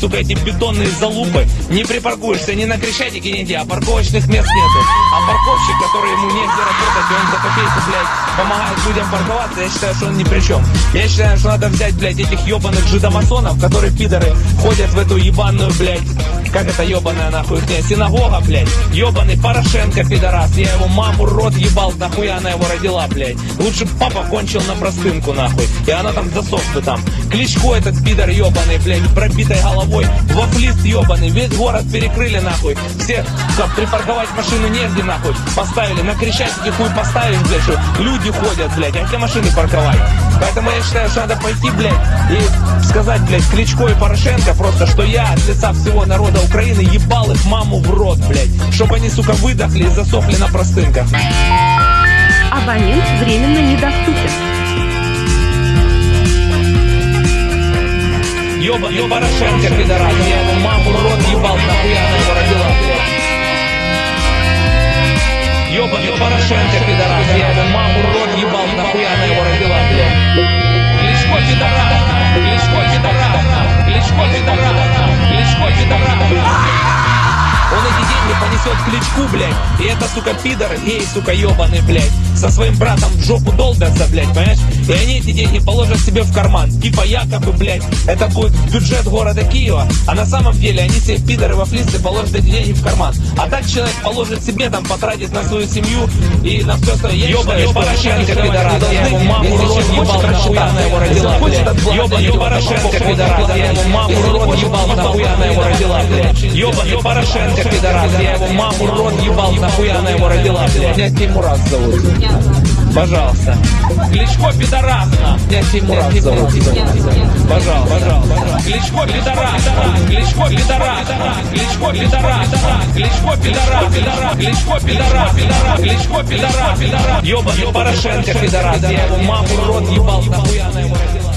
сука, эти бетонные залупы. Не припаркуешься ни на Крещатике нигде, а парковочных мест нету. А парковщик, который ему негде работать, и он за копейку, блядь, помогает людям парковаться, я считаю, что он ни при чем. Я считаю, что надо взять, блядь, этих ебаных жидомасонов, которые пидоры ходят в эту ебаную, блядь, как это ебаная нахуй, не, синагога, блядь, ебаный Порошенко, пидорас, я его маму рот ебал, нахуя она его родила, блядь. Лучше папа кончил на простынку, нахуй, и она там засохла там. Кличко этот пидор ебаный, блядь, пробитой головой, вафлист ебаный, весь город перекрыли, нахуй. Все, как припарковать машину негде, нахуй, поставили, на Крещатике хуй поставили, блядь, что люди ходят, блядь, а где машины парковать? Поэтому я считаю, что надо пойти, блядь, и сказать, блядь, Кличко и Порошенко просто, что я от лица всего народа Украины ебал их маму в рот, блядь, чтобы они, сука, выдохли и засохли на простынках. Абонент временно недоступен. Ёбаный Порошенко, пидорас, я его маму в рот ебал, нахуя она его родила, блядь. Ёбаный Порошенко, пидорас, я его маму в рот ебал, нахуя она его родила, блядь. Кличко, пидорас, Кличко, пидорас, Кличко, пидорас, Кличко, пидорас. Он эти деньги понесет кличку, блядь. И это, сука, пидор, гей, сука, ебаный, блядь. Со своим братом в жопу долбятся, блядь, понимаешь? И они эти деньги положат себе в карман. Типа якобы, блядь, это будет бюджет города Киева. А на самом деле они себе пидоры вафлисты положат эти деньги в карман. А так человек положит себе, там, потратит на свою семью и на все остальное. Ебаный Порошенко, пидорас, я его маму рот ебал, нахуя она его родила, блядь. Ебаный Порошенко, пидорас, я его маму рот ебал, нахуя она его родила, блядь. Ебаный Порошенко, пидорас, я его маму рот ебал, нахуя она его родила, блядь. Меня Тимурас зовут. Пожалуйста. Кличко пидорас, на. Меня Тимурас зовут. Пожалуйста, пожалуйста. Кличко пидорас, Кличко пидорас, Кличко пидорас, Кличко пидорас, Кличко пидорас, Кличко пидорас, Ебаный Порошенко, пидорас, я его маму рот ебал, нахуя она его родила.